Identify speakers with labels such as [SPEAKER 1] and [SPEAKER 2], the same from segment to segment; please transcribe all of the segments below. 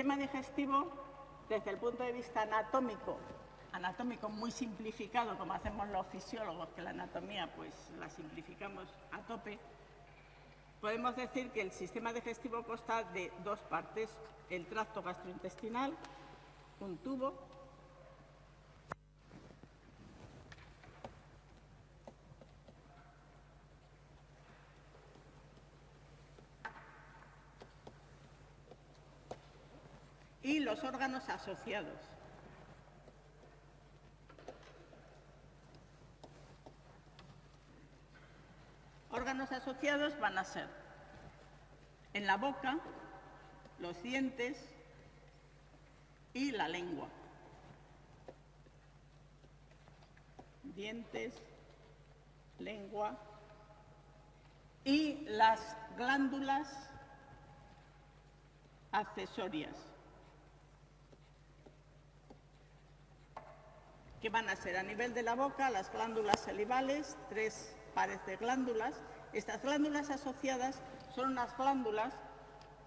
[SPEAKER 1] sistema digestivo, desde el punto de vista anatómico, anatómico muy simplificado, como hacemos los fisiólogos, que la anatomía pues la simplificamos a tope, podemos decir que el sistema digestivo consta de dos partes, el tracto gastrointestinal, un tubo, y los órganos asociados. Órganos asociados van a ser en la boca, los dientes y la lengua. Dientes, lengua y las glándulas accesorias. Que van a ser a nivel de la boca las glándulas salivales, tres pares de glándulas. Estas glándulas asociadas son unas glándulas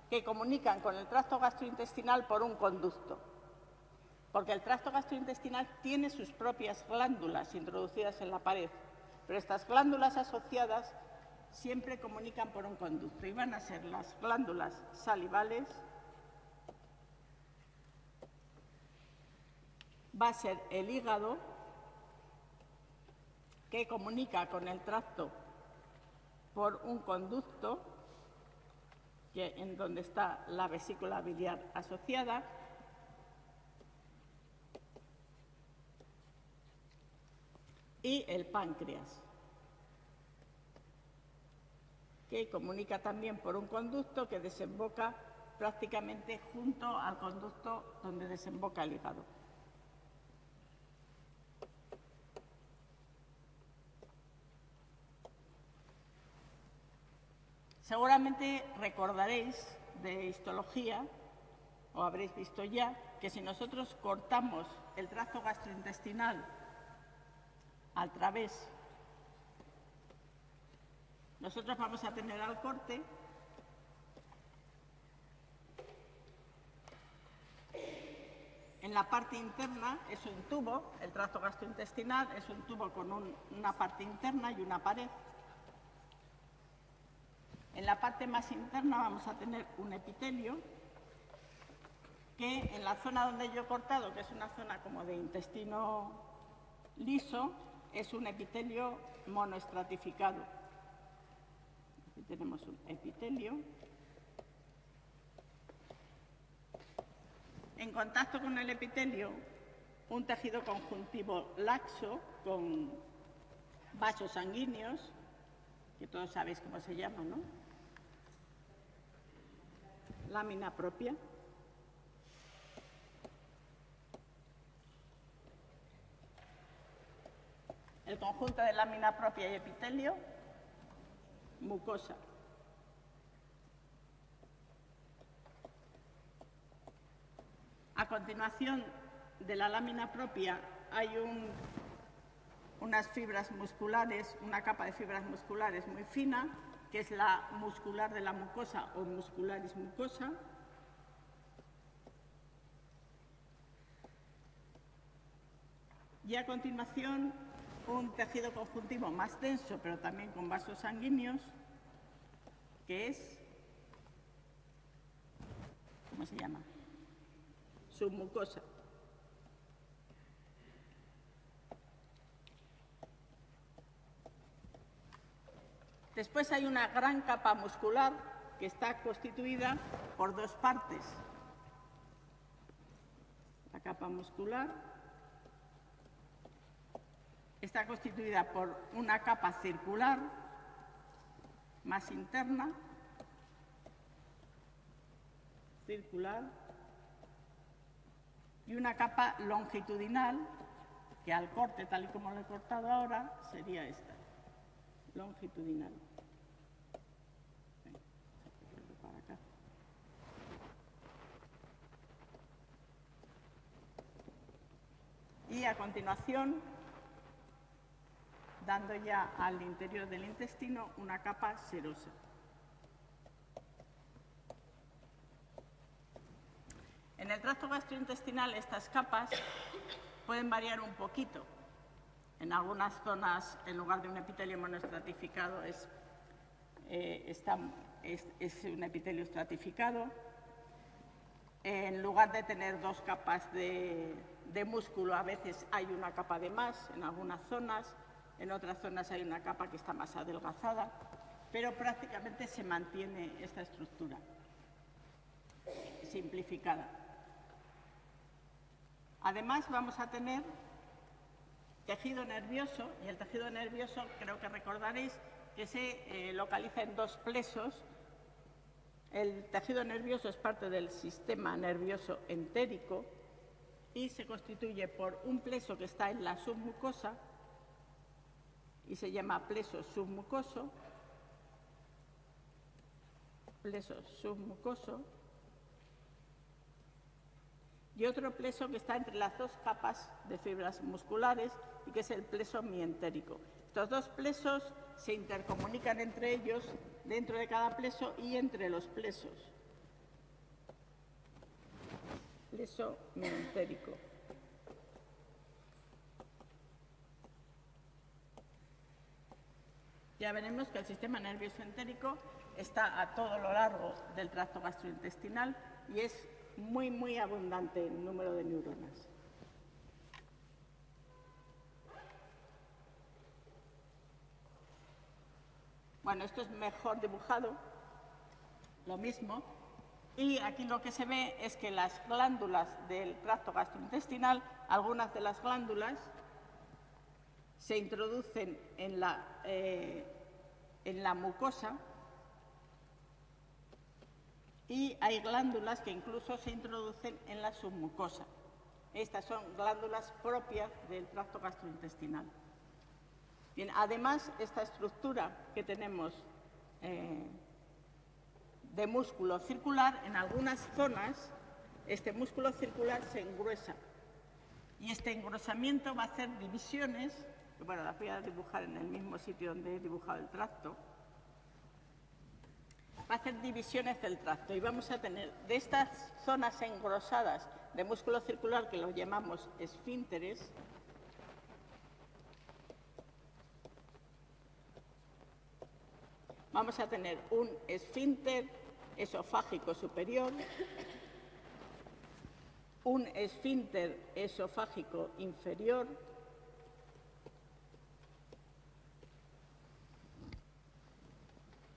[SPEAKER 1] que comunican con el tracto gastrointestinal por un conducto, porque el tracto gastrointestinal tiene sus propias glándulas introducidas en la pared, pero estas glándulas asociadas siempre comunican por un conducto y van a ser las glándulas salivales, va a ser el hígado, que comunica con el tracto por un conducto que, en donde está la vesícula biliar asociada, y el páncreas, que comunica también por un conducto que desemboca prácticamente junto al conducto donde desemboca el hígado. Seguramente recordaréis de histología, o habréis visto ya, que si nosotros cortamos el trazo gastrointestinal al través, nosotros vamos a tener al corte En la parte interna es un tubo, el trazo gastrointestinal es un tubo con una parte interna y una pared. En la parte más interna vamos a tener un epitelio que en la zona donde yo he cortado, que es una zona como de intestino liso, es un epitelio monoestratificado. Aquí tenemos un epitelio. En contacto con el epitelio, un tejido conjuntivo laxo con vasos sanguíneos, que todos sabéis cómo se llama, ¿no? Lámina propia. El conjunto de lámina propia y epitelio, mucosa. A continuación de la lámina propia hay unas fibras musculares, una capa de fibras musculares muy fina, que es la muscular de la mucosa o muscularis mucosa. Y a continuación, un tejido conjuntivo más denso, pero también con vasos sanguíneos, que es, ¿cómo se llama? Submucosa. Después hay una gran capa muscular que está constituida por dos partes. La capa muscular está constituida por una capa circular más interna, circular, y una capa longitudinal que al corte, tal y como lo he cortado ahora, sería esta longitudinal. Y a continuación, dando ya al interior del intestino una capa serosa. En el tracto gastrointestinal estas capas pueden variar un poquito. En algunas zonas, en lugar de un epitelio monoestratificado, es, eh, es, un epitelio estratificado. En lugar de tener dos capas de, de músculo, a veces hay una capa de más en algunas zonas, en otras zonas hay una capa que está más adelgazada, pero prácticamente se mantiene esta estructura simplificada. Además, vamos a tener tejido nervioso, y el tejido nervioso creo que recordaréis que se eh, localiza en dos plesos. El tejido nervioso es parte del sistema nervioso entérico y se constituye por un pleso que está en la submucosa y se llama pleso submucoso, pleso submucoso, y otro pleso que está entre las dos capas de fibras musculares y que es el pleso mientérico. Estos dos plesos se intercomunican entre ellos dentro de cada pleso y entre los plesos. Pleso mientérico. Ya veremos que el sistema nervioso entérico está a todo lo largo del tracto gastrointestinal y es muy, muy abundante el número de neuronas. Bueno, esto es mejor dibujado, lo mismo. Y aquí lo que se ve es que las glándulas del tracto gastrointestinal, algunas de las glándulas, se introducen en la, eh, en la mucosa y hay glándulas que incluso se introducen en la submucosa. Estas son glándulas propias del tracto gastrointestinal. Bien, además, esta estructura que tenemos eh, de músculo circular, en algunas zonas, este músculo circular se engruesa. Y este engrosamiento va a hacer divisiones, que bueno, las voy a dibujar en el mismo sitio donde he dibujado el tracto, hacer divisiones del tracto y vamos a tener de estas zonas engrosadas de músculo circular que lo llamamos esfínteres, vamos a tener un esfínter esofágico superior, un esfínter esofágico inferior,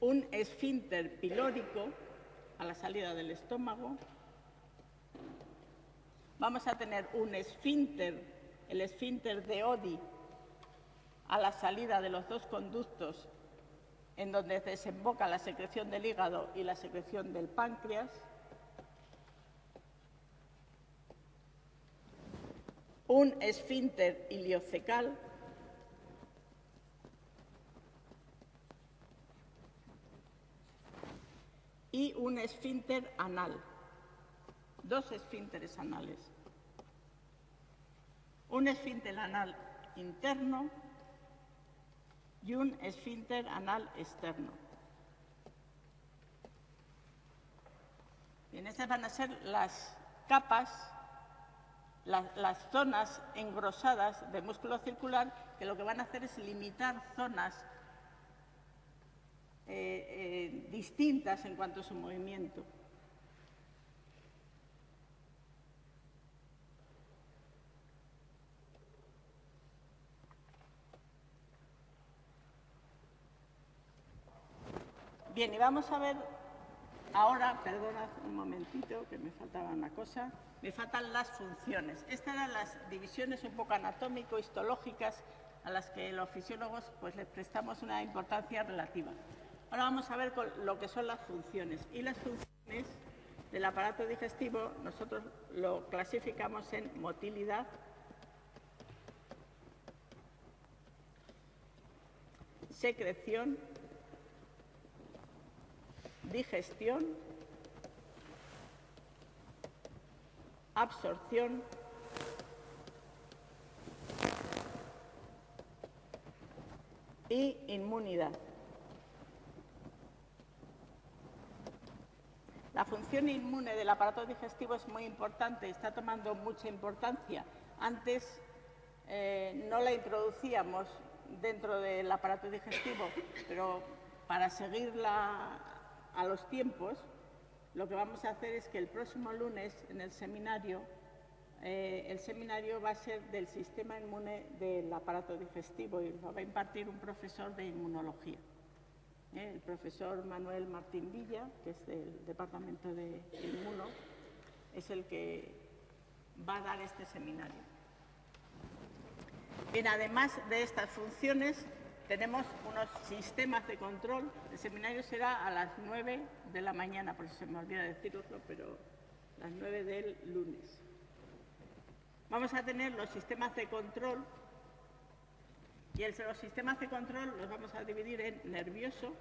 [SPEAKER 1] un esfínter pilórico a la salida del estómago. Vamos a tener un esfínter, el esfínter de Odi, a la salida de los dos conductos en donde desemboca la secreción del hígado y la secreción del páncreas. Un esfínter iliocecal y un esfínter anal, dos esfínteres anales. Un esfínter anal interno y un esfínter anal externo. Bien, estas van a ser las capas, las zonas engrosadas de músculo circular que lo que van a hacer es limitar zonas eh, eh, distintas en cuanto a su movimiento. Bien, y vamos a ver ahora, perdona un momentito que me faltaba una cosa, me faltan las funciones. Estas eran las divisiones un poco anatómico-histológicas a las que los fisiólogos pues, les prestamos una importancia relativa. Ahora vamos a ver lo que son las funciones. Y las funciones del aparato digestivo nosotros lo clasificamos en motilidad, secreción, digestión, absorción, y inmunidad. Función inmune del aparato digestivo es muy importante, está tomando mucha importancia. Antes eh, no la introducíamos dentro del aparato digestivo, pero para seguirla a los tiempos, lo que vamos a hacer es que el próximo lunes en el seminario, eh, el seminario va a ser del sistema inmune del aparato digestivo y lo va a impartir un profesor de inmunología. ¿Eh? el profesor Manuel Martín Villa, que es del Departamento de Inmuno, es el que va a dar este seminario. Bien, además de estas funciones, tenemos unos sistemas de control. El seminario será a las 9 de la mañana, por eso se me olvida decirlo, pero las 9 del lunes. Vamos a tener los sistemas de control y los sistemas de control los vamos a dividir en nervioso,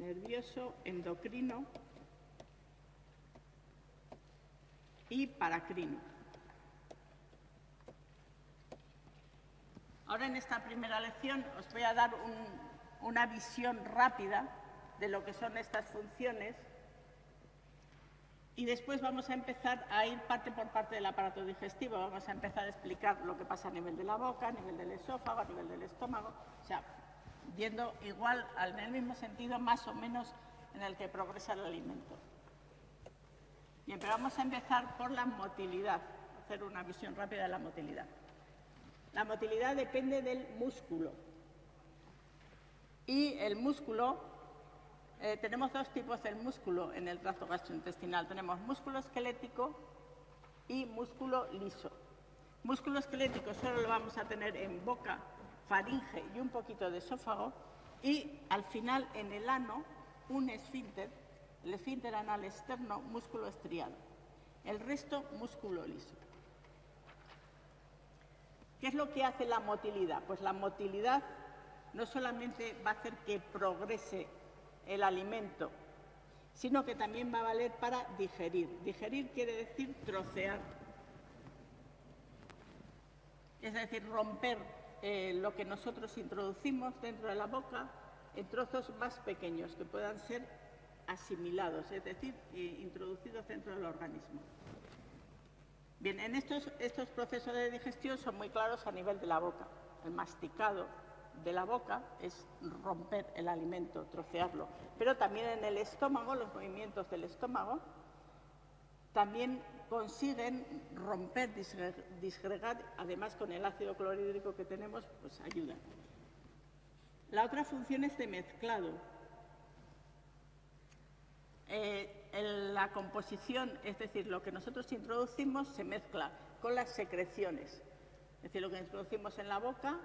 [SPEAKER 1] nervioso, endocrino y paracrino. Ahora en esta primera lección os voy a dar una visión rápida de lo que son estas funciones y después vamos a empezar a ir parte por parte del aparato digestivo. Vamos a empezar a explicar lo que pasa a nivel de la boca, a nivel del esófago, a nivel del estómago, o sea, yendo igual en el mismo sentido más o menos en el que progresa el alimento. Bien, pero vamos a empezar por la motilidad, hacer una visión rápida de la motilidad. La motilidad depende del músculo. Y el músculo eh, tenemos dos tipos de músculo en el tracto gastrointestinal. Tenemos músculo esquelético y músculo liso. Músculo esquelético solo lo vamos a tener en boca, faringe y un poquito de esófago. Y al final, en el ano, un esfínter, el esfínter anal externo, músculo estriado. El resto, músculo liso. ¿Qué es lo que hace la motilidad? Pues la motilidad no solamente va a hacer que progrese el alimento, sino que también va a valer para digerir. Digerir quiere decir trocear, es decir, romper eh, lo que nosotros introducimos dentro de la boca en trozos más pequeños que puedan ser asimilados, es decir, eh, introducidos dentro del organismo. Bien, en estos, estos procesos de digestión son muy claros a nivel de la boca. El masticado de la boca es romper el alimento, trocearlo. Pero también en el estómago, los movimientos del estómago, también consiguen romper, disgregar, además con el ácido clorhídrico que tenemos, pues ayuda. La otra función es de mezclado. Eh, en la composición, es decir, lo que nosotros introducimos se mezcla con las secreciones. Es decir, lo que introducimos en la boca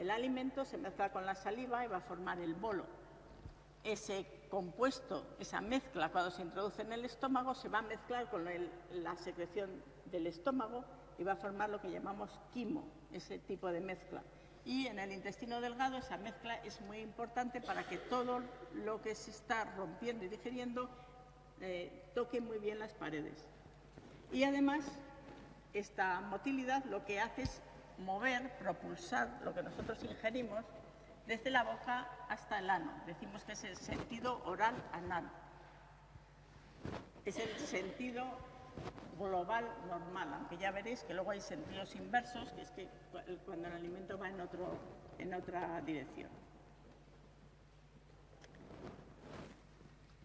[SPEAKER 1] el alimento se mezcla con la saliva y va a formar el bolo. Ese compuesto, esa mezcla, cuando se introduce en el estómago, se va a mezclar con la secreción del estómago y va a formar lo que llamamos quimo, ese tipo de mezcla. Y en el intestino delgado esa mezcla es muy importante para que todo lo que se está rompiendo y digeriendo eh, toque muy bien las paredes. Y además, esta motilidad lo que hace es mover, propulsar lo que nosotros ingerimos desde la boca hasta el ano. Decimos que es el sentido oral anal. Es el sentido global normal, aunque ya veréis que luego hay sentidos inversos, que es que cuando el alimento va en, otro, en otra dirección.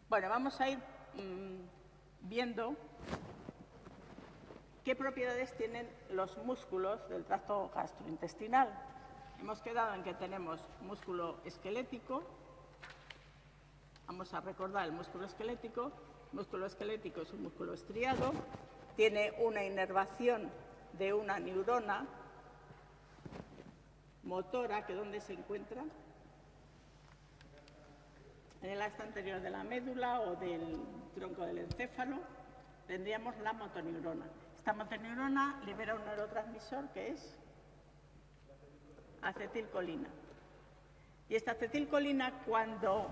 [SPEAKER 1] Bueno, vamos a ir mm, viendo ¿Qué propiedades tienen los músculos del tracto gastrointestinal? Hemos quedado en que tenemos músculo esquelético. Vamos a recordar el músculo esquelético. El músculo esquelético es un músculo estriado. Tiene una inervación de una neurona motora, que ¿dónde se encuentra? En el asta anterior de la médula o del tronco del encéfalo tendríamos la motoneurona. Esta motoneurona libera un neurotransmisor que es acetilcolina. Y esta acetilcolina cuando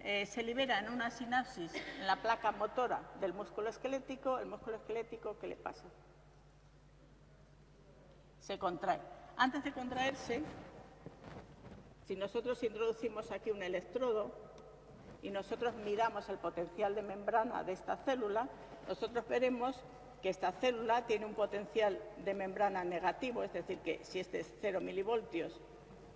[SPEAKER 1] eh, se libera en una sinapsis en la placa motora del músculo esquelético, el músculo esquelético, ¿qué le pasa? Se contrae. Antes de contraerse, Si nosotros introducimos aquí un electrodo y nosotros miramos el potencial de membrana de esta célula, nosotros veremos que esta célula tiene un potencial de membrana negativo, es decir, que si este es 0 milivoltios,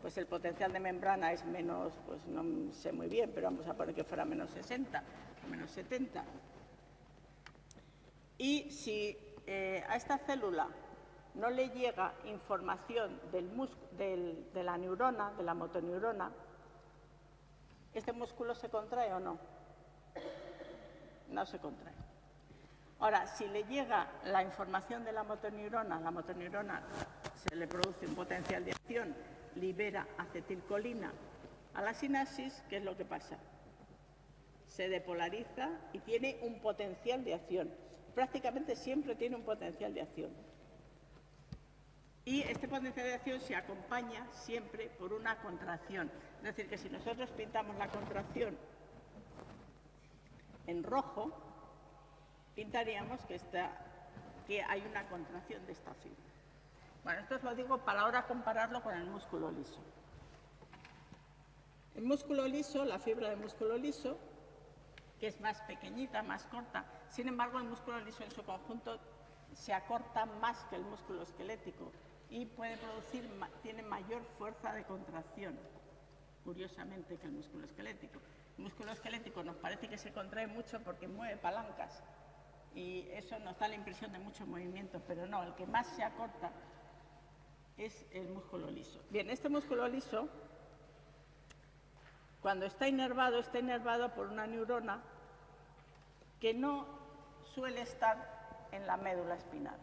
[SPEAKER 1] pues el potencial de membrana es menos, pues no sé muy bien, pero vamos a poner que fuera menos 60 o menos 70. Y si eh, a esta célula no le llega información de la neurona, de la motoneurona, ¿este músculo se contrae o no? No se contrae. Ahora, si le llega la información de la motoneurona, la motoneurona se le produce un potencial de acción, libera acetilcolina a la sinapsis, ¿qué es lo que pasa? Se depolariza y tiene un potencial de acción. Prácticamente siempre tiene un potencial de acción. Y este potencial de acción se acompaña siempre por una contracción. Es decir, que si nosotros pintamos la contracción en rojo, pintaríamos que, que hay una contracción de esta fibra. Bueno, esto os lo digo para ahora compararlo con el músculo liso. El músculo liso, la fibra de músculo liso, que es más pequeñita, más corta, sin embargo el músculo liso en su conjunto se acorta más que el músculo esquelético y puede producir, tiene mayor fuerza de contracción, curiosamente, que el músculo esquelético. El músculo esquelético nos parece que se contrae mucho porque mueve palancas, y eso nos da la impresión de mucho movimiento, pero no, el que más se acorta es el músculo liso. Bien, este músculo liso, cuando está inervado, está inervado por una neurona que no suele estar en la médula espinal.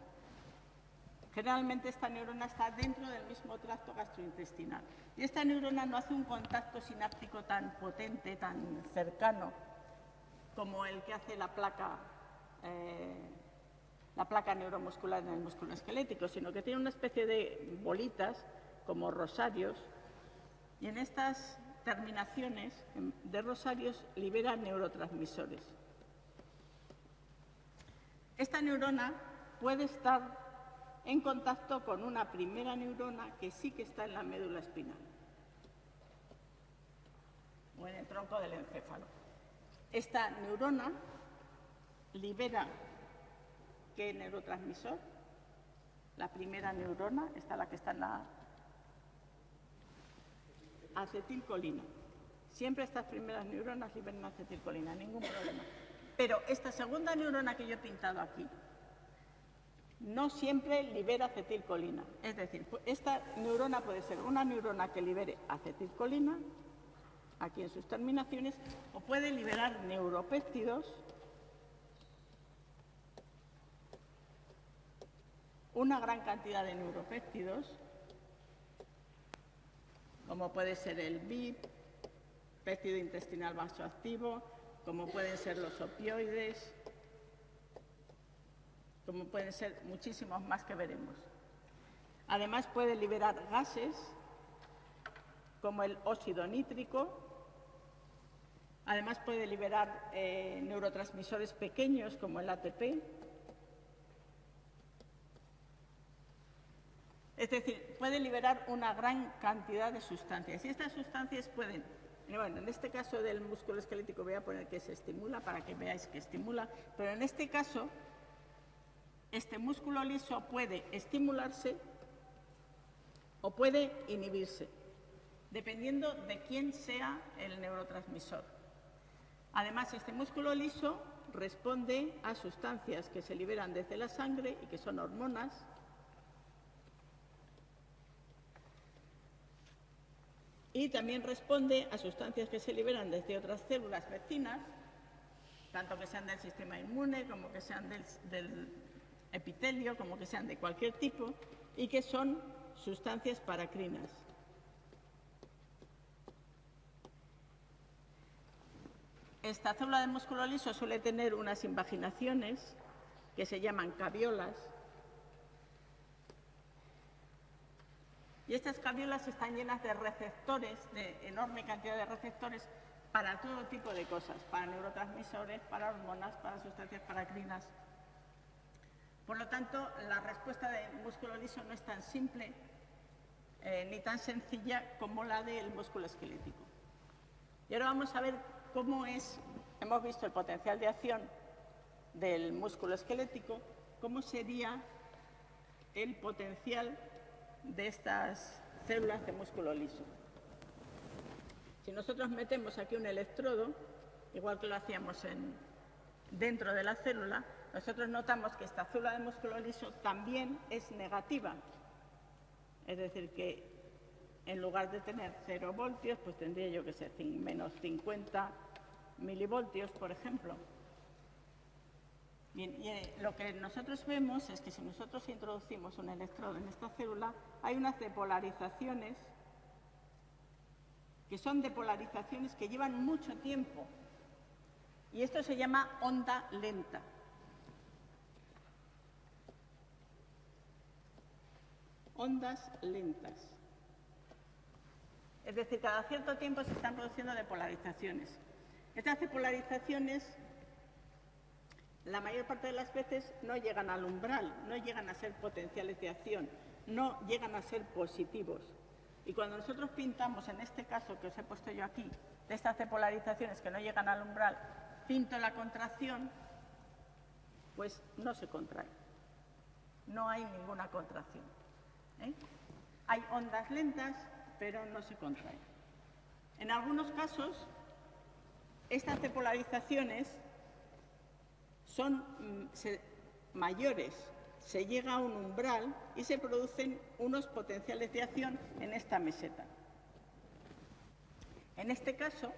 [SPEAKER 1] Generalmente esta neurona está dentro del mismo tracto gastrointestinal. Y esta neurona no hace un contacto sináptico tan potente, tan cercano, como el que hace la placa eh, la placa neuromuscular en el músculo esquelético, sino que tiene una especie de bolitas como rosarios y en estas terminaciones de rosarios liberan neurotransmisores. Esta neurona puede estar en contacto con una primera neurona que sí que está en la médula espinal o en el tronco del encéfalo. Esta neurona libera qué neurotransmisor. La primera neurona, esta la que está en la acetilcolina. Siempre estas primeras neuronas liberan acetilcolina, ningún problema. Pero esta segunda neurona que yo he pintado aquí no siempre libera acetilcolina. Es decir, esta neurona puede ser una neurona que libere acetilcolina, aquí en sus terminaciones, o puede liberar neuropéptidos una gran cantidad de neuropéptidos, como puede ser el BIP, péptido intestinal vasoactivo, como pueden ser los opioides, como pueden ser muchísimos más que veremos. Además puede liberar gases como el óxido nítrico, además puede liberar eh, neurotransmisores pequeños como el ATP, Es decir, puede liberar una gran cantidad de sustancias. Y estas sustancias pueden, bueno, en este caso del músculo esquelético voy a poner que se estimula para que veáis que estimula, pero en este caso, este músculo liso puede estimularse o puede inhibirse, dependiendo de quién sea el neurotransmisor. Además, este músculo liso responde a sustancias que se liberan desde la sangre y que son hormonas, y también responde a sustancias que se liberan desde otras células vecinas, tanto que sean del sistema inmune como que sean del, epitelio, como que sean de cualquier tipo, y que son sustancias paracrinas. Esta célula de músculo liso suele tener unas invaginaciones que se llaman caviolas, Y estas caviolas están llenas de receptores, de enorme cantidad de receptores para todo tipo de cosas, para neurotransmisores, para hormonas, para sustancias paracrinas. Por lo tanto, la respuesta del músculo liso no es tan simple eh, ni tan sencilla como la del músculo esquelético. Y ahora vamos a ver cómo es, hemos visto el potencial de acción del músculo esquelético, cómo sería el potencial de estas células de músculo liso. Si nosotros metemos aquí un electrodo, igual que lo hacíamos en, dentro de la célula, nosotros notamos que esta célula de músculo liso también es negativa. Es decir, que en lugar de tener 0 voltios, pues tendría yo que ser menos 50 milivoltios, por ejemplo. Bien, y eh, lo que nosotros vemos es que si nosotros introducimos un electrodo en esta célula, hay unas depolarizaciones que son depolarizaciones que llevan mucho tiempo. Y esto se llama onda lenta. Ondas lentas. Es decir, cada cierto tiempo se están produciendo depolarizaciones. Estas depolarizaciones la mayor parte de las veces no llegan al umbral, no llegan a ser potenciales de acción, no llegan a ser positivos. Y cuando nosotros pintamos, en este caso que os he puesto yo aquí, de estas depolarizaciones que no llegan al umbral, pinto la contracción, pues no se contrae. No hay ninguna contracción. ¿eh? Hay ondas lentas, pero no se contraen. En algunos casos, estas depolarizaciones son mm, mayores, se llega a un umbral y se producen unos potenciales de acción en esta meseta. En este caso,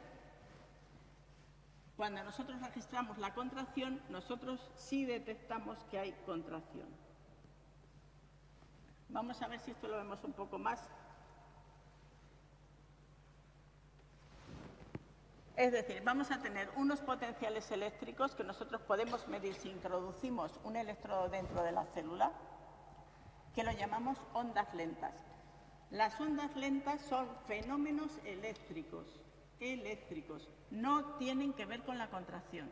[SPEAKER 1] cuando nosotros registramos la contracción, nosotros sí detectamos que hay contracción. Vamos a ver si esto lo vemos un poco más Es decir, vamos a tener unos potenciales eléctricos que nosotros podemos medir si introducimos un electrodo dentro de la célula, que lo llamamos ondas lentas. Las ondas lentas son fenómenos eléctricos, eléctricos, no tienen que ver con la contracción.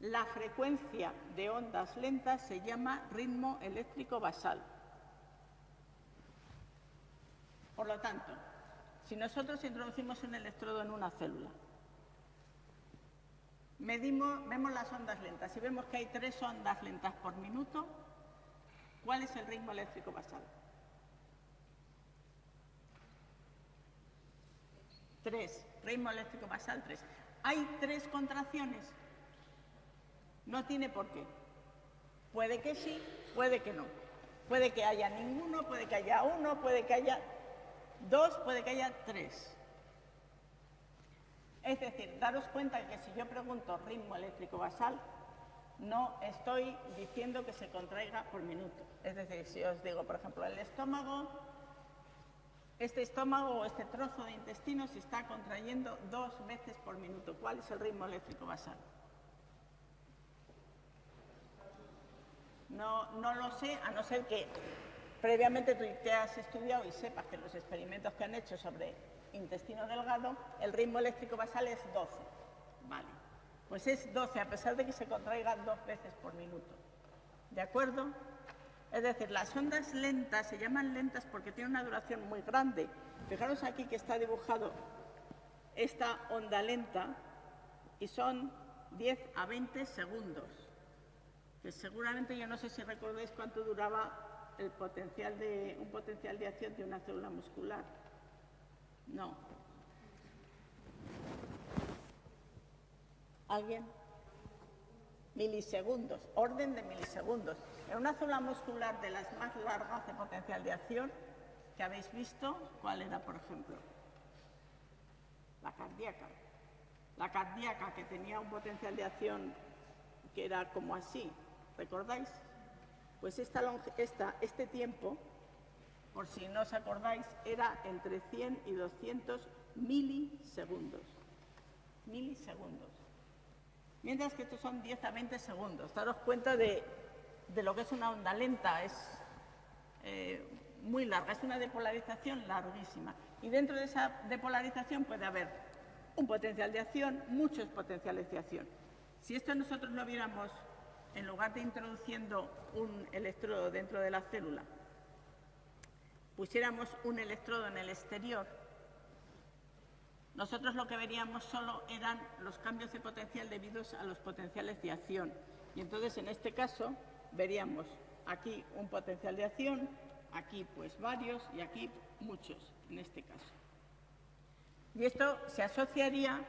[SPEAKER 1] La frecuencia de ondas lentas se llama ritmo eléctrico basal. Por lo tanto, si nosotros introducimos un electrodo en una célula, medimos, vemos las ondas lentas y vemos que hay tres ondas lentas por minuto, ¿cuál es el ritmo eléctrico basal? Tres, ritmo eléctrico basal tres. ¿Hay tres contracciones? No tiene por qué. Puede que sí, puede que no. Puede que haya ninguno, puede que haya uno, puede que haya Dos, puede que haya tres. Es decir, daros cuenta que si yo pregunto ritmo eléctrico basal, no estoy diciendo que se contraiga por minuto. Es decir, si os digo, por ejemplo, el estómago, este estómago o este trozo de intestino se está contrayendo dos veces por minuto. ¿Cuál es el ritmo eléctrico basal? No, no lo sé, a no ser que Previamente tú te has estudiado y sepas que los experimentos que han hecho sobre intestino delgado, el ritmo eléctrico basal es 12. Vale. Pues es 12, a pesar de que se contraiga dos veces por minuto. ¿De acuerdo? Es decir, las ondas lentas se llaman lentas porque tienen una duración muy grande. Fijaros aquí que está dibujado esta onda lenta y son 10 a 20 segundos. Que seguramente yo no sé si recordáis cuánto duraba el potencial de, un potencial de acción de una célula muscular. No. ¿Alguien? Milisegundos, orden de milisegundos. En una célula muscular de las más largas de potencial de acción que habéis visto, ¿cuál era, por ejemplo? La cardíaca. La cardíaca que tenía un potencial de acción que era como así, ¿recordáis? Pues esta, este tiempo, por si no os acordáis, era entre 100 y 200 milisegundos. Milisegundos. Mientras que estos son 10 a 20 segundos. Daros cuenta de, lo que es una onda lenta. Es eh, muy larga, es una depolarización larguísima. Y dentro de esa depolarización puede haber un potencial de acción, muchos potenciales de acción. Si esto nosotros lo viéramos en lugar de introduciendo un electrodo dentro de la célula, pusiéramos un electrodo en el exterior, nosotros lo que veríamos solo eran los cambios de potencial debidos a los potenciales de acción. Y entonces, en este caso, veríamos aquí un potencial de acción, aquí pues varios y aquí muchos, en este caso. Y esto se asociaría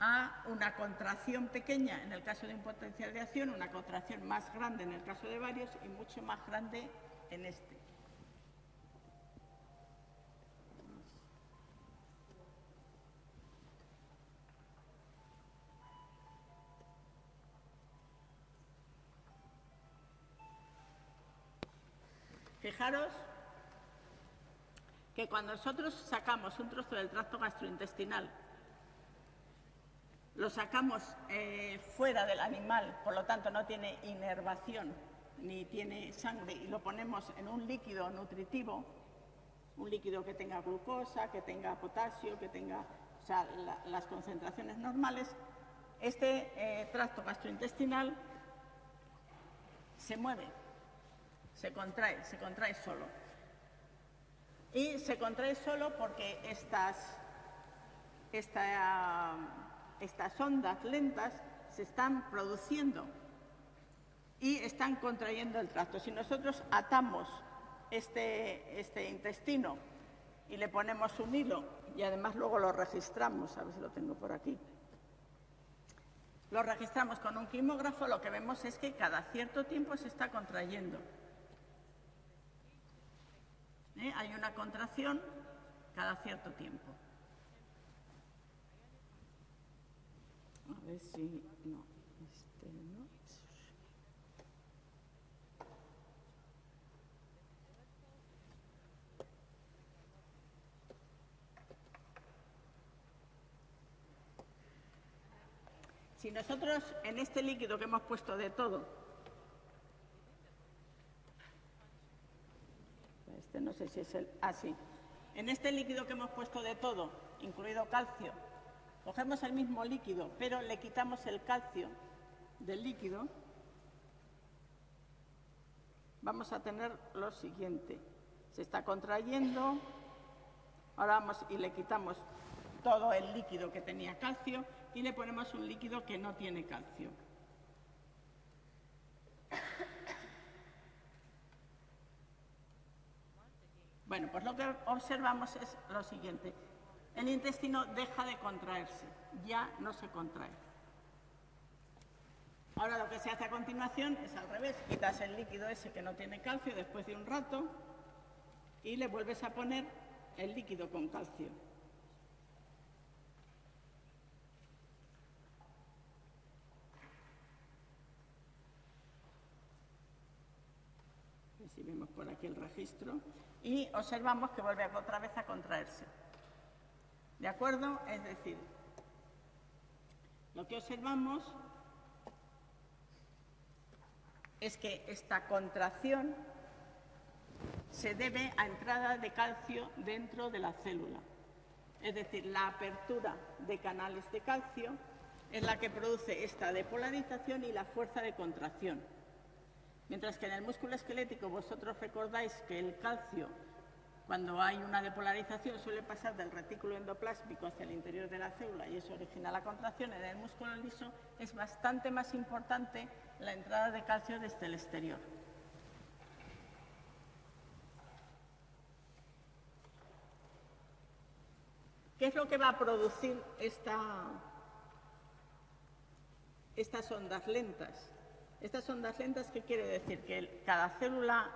[SPEAKER 1] a una contracción pequeña en el caso de un potencial de acción, una contracción más grande en el caso de varios y mucho más grande en este. Fijaros que cuando nosotros sacamos un trozo del tracto gastrointestinal, lo sacamos eh, fuera del animal, por lo tanto no tiene inervación ni tiene sangre y lo ponemos en un líquido nutritivo, un líquido que tenga glucosa, que tenga potasio, que tenga las concentraciones normales, este eh, tracto gastrointestinal se mueve, se contrae, se contrae solo. Y se contrae solo porque estas, estas ondas lentas se están produciendo y están contrayendo el tracto. Si nosotros atamos este, este intestino y le ponemos un hilo y además luego lo registramos, a ver si lo tengo por aquí, lo registramos con un quimógrafo, lo que vemos es que cada cierto tiempo se está contrayendo. ¿eh? Hay una contracción cada cierto tiempo. A ver si... No, este no. Si nosotros en este líquido que hemos puesto de todo, Este no sé si es el... Ah, sí. En este líquido que hemos puesto de todo, incluido calcio, cogemos el mismo líquido, pero le quitamos el calcio del líquido, vamos a tener lo siguiente. Se está contrayendo, ahora vamos y le quitamos todo el líquido que tenía calcio y le ponemos un líquido que no tiene calcio. Bueno, pues lo que observamos es lo siguiente. El intestino deja de contraerse, ya no se contrae. Ahora lo que se hace a continuación es al revés. Quitas el líquido ese que no tiene calcio después de un rato y le vuelves a poner el líquido con calcio. Si vemos por aquí el registro y observamos que vuelve otra vez a contraerse. ¿De acuerdo? Es decir, lo que observamos es que esta contracción se debe a entrada de calcio dentro de la célula. Es decir, la apertura de canales de calcio es la que produce esta depolarización y la fuerza de contracción. Mientras que en el músculo esquelético vosotros recordáis que el calcio, cuando hay una depolarización, suele pasar del retículo endoplásmico hacia el interior de la célula y eso origina la contracción. En el músculo liso es bastante más importante la entrada de calcio desde el exterior. ¿Qué es lo que va a producir estas ondas lentas? Estas ondas lentas, ¿qué quiere decir? ¿Que cada célula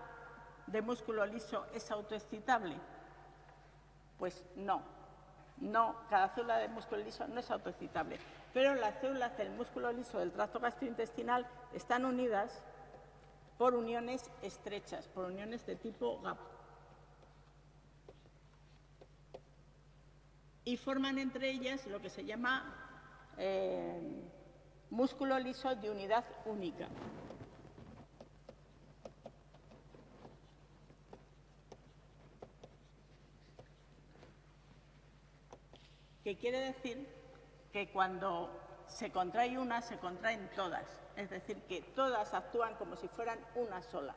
[SPEAKER 1] de músculo liso es autoexcitable? Pues no, no, cada célula de músculo liso no es autoexcitable, pero las células del músculo liso del tracto gastrointestinal están unidas por uniones estrechas, por uniones de tipo GAP. Y forman entre ellas lo que se llama eh, músculo liso de unidad única. Quiere decir que cuando se contrae una, se contraen todas. Es decir, que todas actúan como si fueran una sola.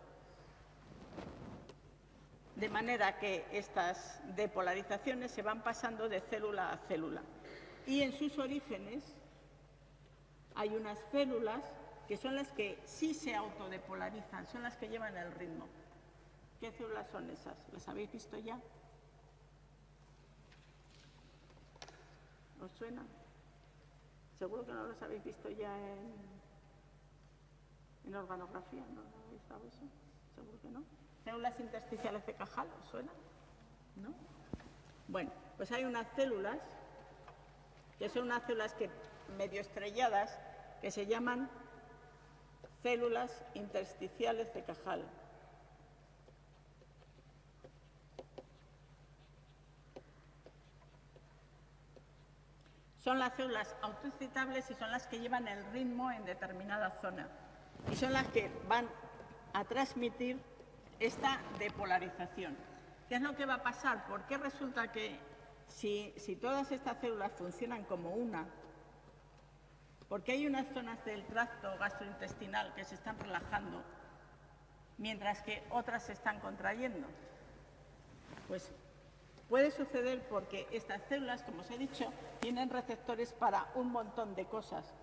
[SPEAKER 1] de manera que estas depolarizaciones se van pasando de célula a célula. Y en sus orígenes hay unas células que son las que sí se autodepolarizan, son las que llevan el ritmo. ¿Qué células son esas? ¿Las habéis visto ya? ¿Os suena? Seguro que no las habéis visto ya en, en organografía, ¿no? ¿No habéis visto eso? Seguro que no. Células intersticiales de Cajal, ¿os suena? ¿No? Bueno, pues hay unas células que son unas células que, medio estrelladas que se llaman células intersticiales de Cajal. Son las células autoexcitables y son las que llevan el ritmo en determinada zona. Y son las que van a transmitir esta depolarización. ¿Qué es lo que va a pasar? Porque resulta que si, si todas estas células funcionan como una, porque hay unas zonas del tracto gastrointestinal que se están relajando, mientras que otras se están contrayendo. Pues puede suceder porque estas células, como os he dicho, tienen receptores para un montón de cosas.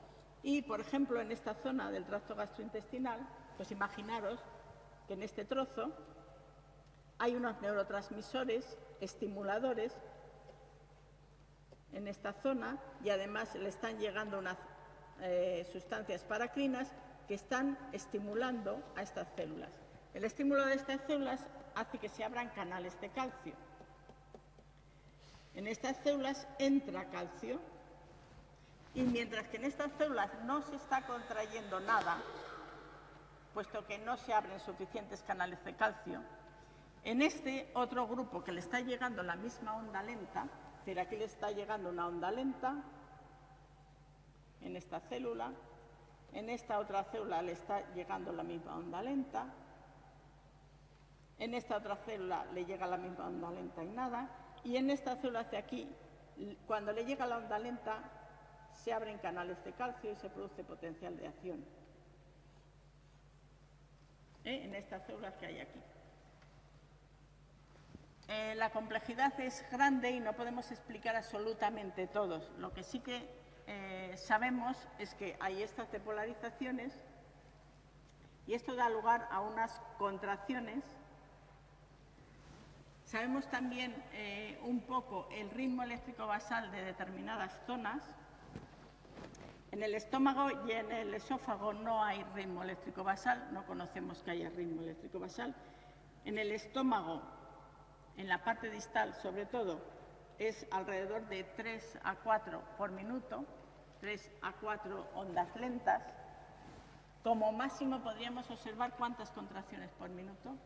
[SPEAKER 1] Y, por ejemplo, en esta zona del tracto gastrointestinal, pues imaginaros que en este trozo hay unos neurotransmisores estimuladores en esta zona y además le están llegando unas eh, sustancias paracrinas que están estimulando a estas células. El estímulo de estas células hace que se abran canales de calcio. En estas células entra calcio y mientras que en estas células no se está contrayendo nada, puesto que no se abren suficientes canales de calcio, en este otro grupo que le está llegando la misma onda lenta, es decir, aquí le está llegando una onda lenta, en esta célula, en esta otra célula le está llegando la misma onda lenta, en esta otra célula le llega la misma onda lenta y nada, y en esta célula de aquí, cuando le llega la onda lenta, se abren canales de calcio y se produce potencial de acción. ¿Eh? En estas células que hay aquí. Eh, la complejidad es grande y no podemos explicar absolutamente todos. Lo que sí que eh, sabemos es que hay estas depolarizaciones y esto da lugar a unas contracciones. Sabemos también eh, un poco el ritmo eléctrico basal de determinadas zonas. En el estómago y en el esófago no hay ritmo eléctrico basal, no conocemos que haya ritmo eléctrico basal. En el estómago en la parte distal sobre todo es alrededor de 3 a 4 por minuto, 3 a 4 ondas lentas. Como máximo podríamos observar cuántas contracciones por minuto.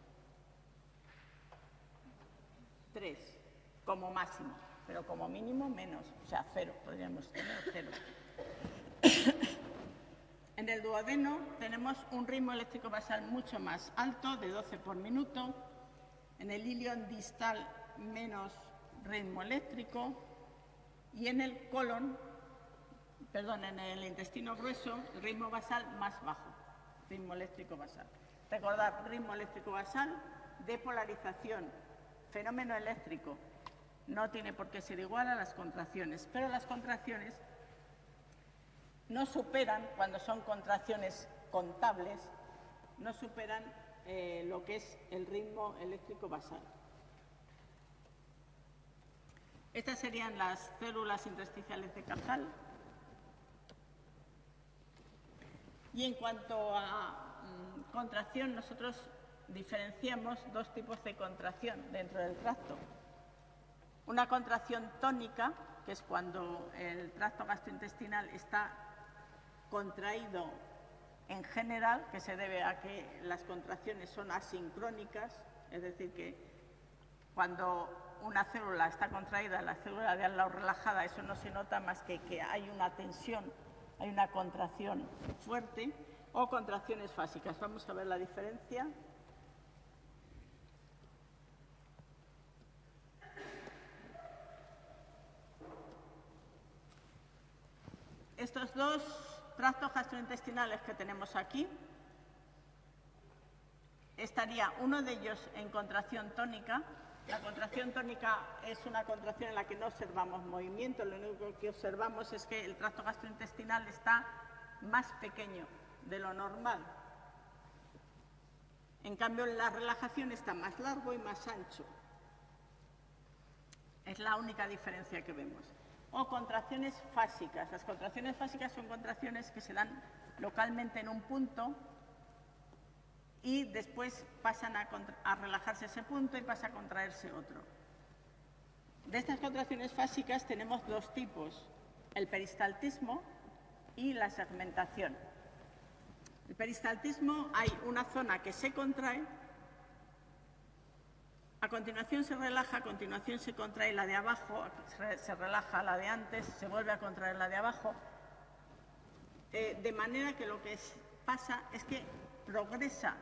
[SPEAKER 1] 3, como máximo, pero como mínimo menos, o sea, cero, podríamos tener cero. en el duodeno tenemos un ritmo eléctrico basal mucho más alto, de 12 por minuto, en el ilion distal menos ritmo eléctrico y en el colon, perdón, en el intestino grueso, ritmo basal más bajo, ritmo eléctrico basal. Recordad, ritmo eléctrico basal, depolarización, fenómeno eléctrico, no tiene por qué ser igual a las contracciones, pero las contracciones no superan, cuando son contracciones contables, no superan eh, lo que es el ritmo eléctrico basal. Estas serían las células intersticiales de Cajal. Y en cuanto a mm, contracción, nosotros diferenciamos dos tipos de contracción dentro del tracto. Una contracción tónica, que es cuando el tracto gastrointestinal está contraído en general, que se debe a que las contracciones son asincrónicas, es decir, que cuando una célula está contraída, la célula de al lado relajada, eso no se nota más que que hay una tensión, hay una contracción fuerte, o contracciones fásicas. Vamos a ver la diferencia. Estos dos tractos gastrointestinales que tenemos aquí estaría uno de ellos en contracción tónica. La contracción tónica es una contracción en la que no observamos movimiento, lo único que observamos es que el tracto gastrointestinal está más pequeño de lo normal. En cambio, la relajación está más largo y más ancho. Es la única diferencia que vemos. O contracciones fásicas. Las contracciones fásicas son contracciones que se dan localmente en un punto y después pasan a, relajarse ese punto y pasa a contraerse otro. De estas contracciones fásicas tenemos dos tipos, el peristaltismo y la segmentación. El peristaltismo hay una zona que se contrae, a continuación se relaja, a continuación se contrae la de abajo, se relaja la de antes, se vuelve a contraer la de abajo, eh, de manera que lo que pasa es que progresa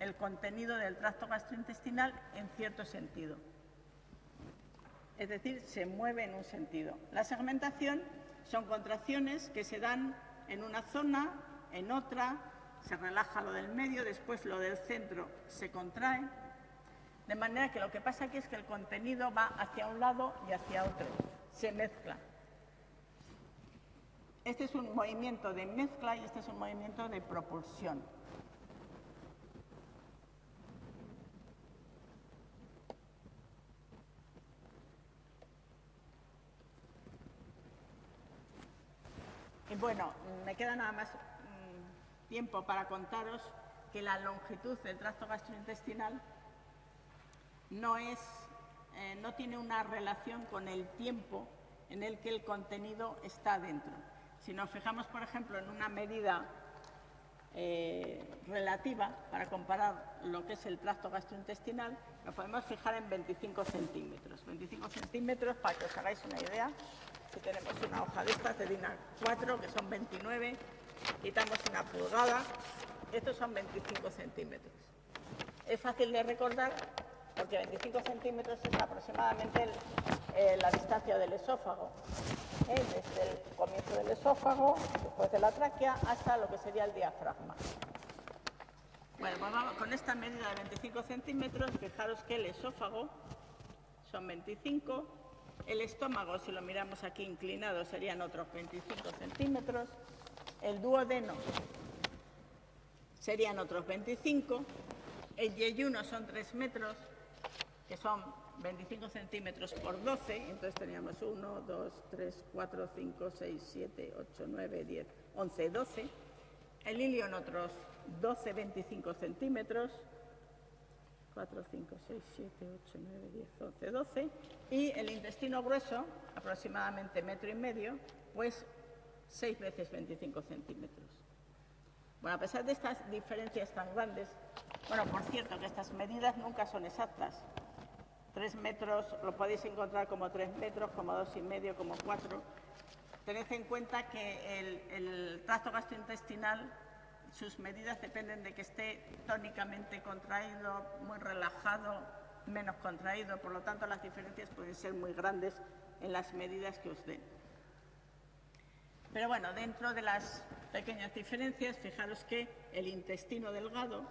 [SPEAKER 1] el contenido del tracto gastrointestinal en cierto sentido. Es decir, se mueve en un sentido. La segmentación son contracciones que se dan en una zona, en otra, se relaja lo del medio, después lo del centro se contrae, de manera que lo que pasa aquí es que el contenido va hacia un lado y hacia otro, se mezcla. Este es un movimiento de mezcla y este es un movimiento de propulsión. Y bueno, me queda nada más mm, tiempo para contaros que la longitud del tracto gastrointestinal no, es, eh, no tiene una relación con el tiempo en el que el contenido está dentro. Si nos fijamos, por ejemplo, en una medida eh, relativa para comparar lo que es el tracto gastrointestinal, nos podemos fijar en 25 centímetros. 25 centímetros, para que os hagáis una idea, si tenemos una hoja de estas de DINA 4, que son 29, quitamos una pulgada, estos son 25 centímetros. Es fácil de recordar porque 25 centímetros es aproximadamente eh, la distancia del esófago, ¿eh? desde el comienzo del esófago, después de la tráquea, hasta lo que sería el diafragma. Bueno, pues vamos, con esta medida de 25 centímetros, fijaros que el esófago son 25, el estómago, si lo miramos aquí inclinado, serían otros 25 centímetros, el duodeno serían otros 25, el yeyuno son 3 metros, que son 25 centímetros por 12, entonces teníamos 1, 2, 3, 4, 5, 6, 7, 8, 9, 10, 11, 12. El hilio en otros 12, 25 centímetros, 4, 5, 6, 7, 8, 9, 10, 11, 12. Y el intestino grueso, aproximadamente metro y medio, pues 6 veces 25 centímetros. Bueno, a pesar de estas diferencias tan grandes, bueno, por cierto que estas medidas nunca son exactas, Tres metros lo podéis encontrar como tres metros, como dos y medio, como cuatro. Tened en cuenta que el, el tracto gastrointestinal, sus medidas dependen de que esté tónicamente contraído, muy relajado, menos contraído. Por lo tanto, las diferencias pueden ser muy grandes en las medidas que os den. Pero bueno, dentro de las pequeñas diferencias, fijaros que el intestino delgado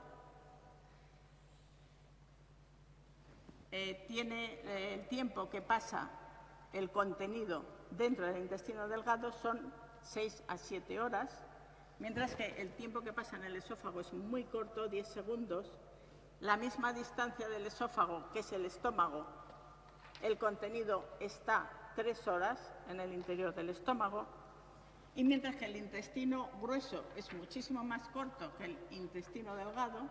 [SPEAKER 1] Eh, tiene eh, el tiempo que pasa el contenido dentro del intestino delgado son 6 a 7 horas, mientras que el tiempo que pasa en el esófago es muy corto, 10 segundos. La misma distancia del esófago, que es el estómago, el contenido está 3 horas en el interior del estómago, y mientras que el intestino grueso es muchísimo más corto que el intestino delgado,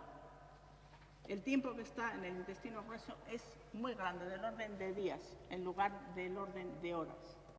[SPEAKER 1] el tiempo que está en el intestino grueso es muy grande, del orden de días, en lugar del orden de horas.